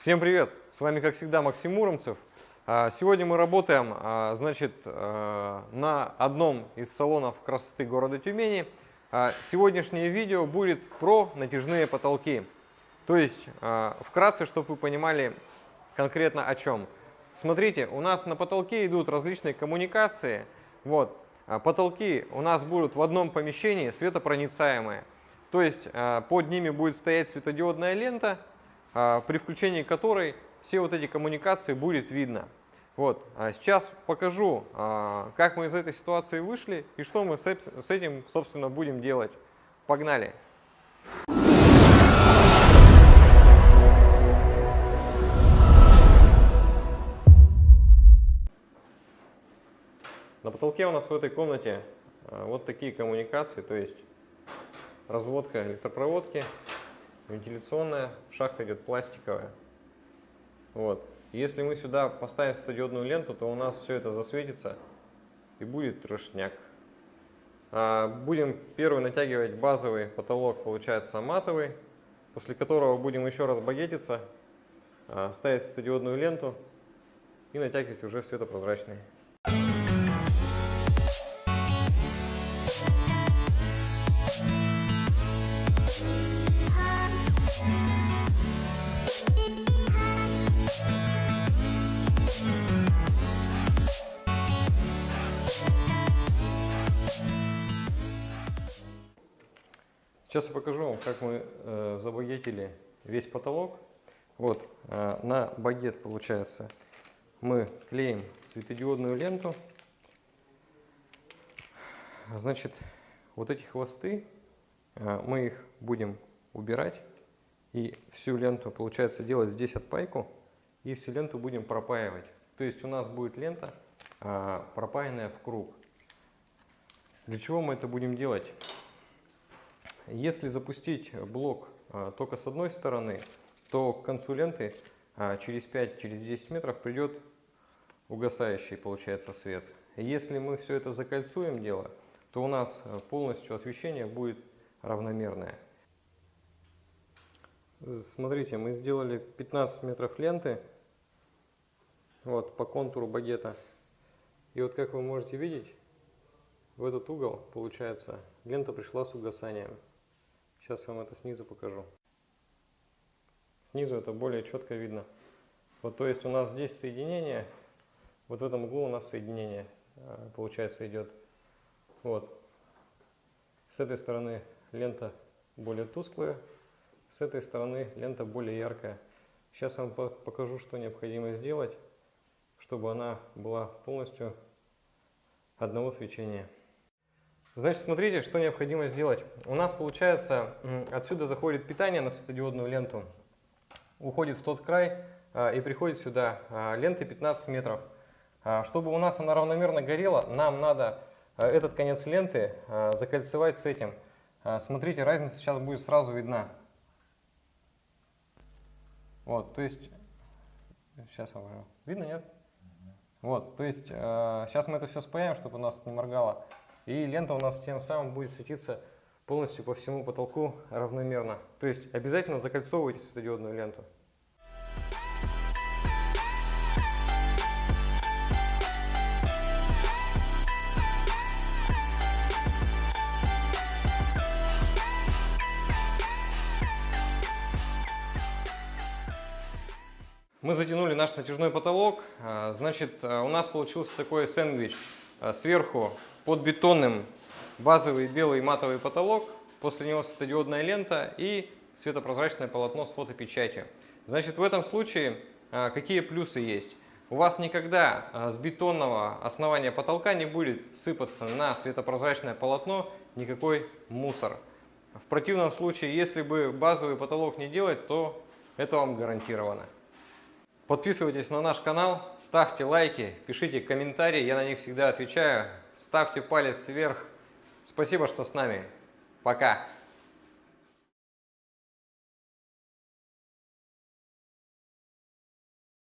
Всем привет! С вами, как всегда, Максим Муромцев. А, сегодня мы работаем а, значит, а, на одном из салонов красоты города Тюмени. Сегодняшнее видео будет про натяжные потолки. То есть, вкратце, чтобы вы понимали конкретно о чем. Смотрите, у нас на потолке идут различные коммуникации. Вот. Потолки у нас будут в одном помещении светопроницаемые. То есть под ними будет стоять светодиодная лента, при включении которой все вот эти коммуникации будет видно. Вот. А сейчас покажу, а, как мы из этой ситуации вышли и что мы с этим, собственно, будем делать. Погнали! На потолке у нас в этой комнате вот такие коммуникации, то есть разводка электропроводки, вентиляционная, шахта идет пластиковая. Вот. Если мы сюда поставим светодиодную ленту, то у нас все это засветится и будет трошняк. А, будем первый натягивать базовый потолок, получается матовый, после которого будем еще раз багетиться, а, ставить светодиодную ленту и натягивать уже светопрозрачный. Сейчас я покажу вам, как мы э, забагетили весь потолок. Вот, э, на багет, получается, мы клеим светодиодную ленту. Значит, вот эти хвосты, э, мы их будем убирать. И всю ленту, получается, делать здесь отпайку. И всю ленту будем пропаивать. То есть у нас будет лента, э, пропаянная в круг. Для чего мы это будем делать? Если запустить блок а, только с одной стороны, то к концу ленты а, через 5-10 метров придет угасающий получается свет. Если мы все это закольцуем дело, то у нас а, полностью освещение будет равномерное. Смотрите, мы сделали 15 метров ленты вот, по контуру багета. И вот как вы можете видеть, в этот угол, получается, лента пришла с угасанием. Сейчас вам это снизу покажу. Снизу это более четко видно. Вот то есть у нас здесь соединение, вот в этом углу у нас соединение э, получается идет. Вот. С этой стороны лента более тусклая, с этой стороны лента более яркая. Сейчас вам покажу, что необходимо сделать, чтобы она была полностью одного свечения. Значит, смотрите, что необходимо сделать. У нас получается, отсюда заходит питание на светодиодную ленту, уходит в тот край а, и приходит сюда а, ленты 15 метров. А, чтобы у нас она равномерно горела, нам надо этот конец ленты закольцевать с этим. Смотрите, разница сейчас будет сразу видна. Вот, то есть, сейчас вам видно, нет? Вот, то есть, сейчас мы это все спаяем, чтобы у нас не моргало. И лента у нас тем самым будет светиться полностью по всему потолку равномерно. То есть обязательно закольцовывайте светодиодную ленту. Мы затянули наш натяжной потолок. А, значит, а, у нас получился такой сэндвич. А, сверху под бетонным базовый белый матовый потолок, после него светодиодная лента и светопрозрачное полотно с фотопечатью. Значит, в этом случае а, какие плюсы есть? У вас никогда а, с бетонного основания потолка не будет сыпаться на светопрозрачное полотно никакой мусор. В противном случае, если бы базовый потолок не делать, то это вам гарантировано. Подписывайтесь на наш канал, ставьте лайки, пишите комментарии, я на них всегда отвечаю ставьте палец вверх. Спасибо, что с нами. Пока.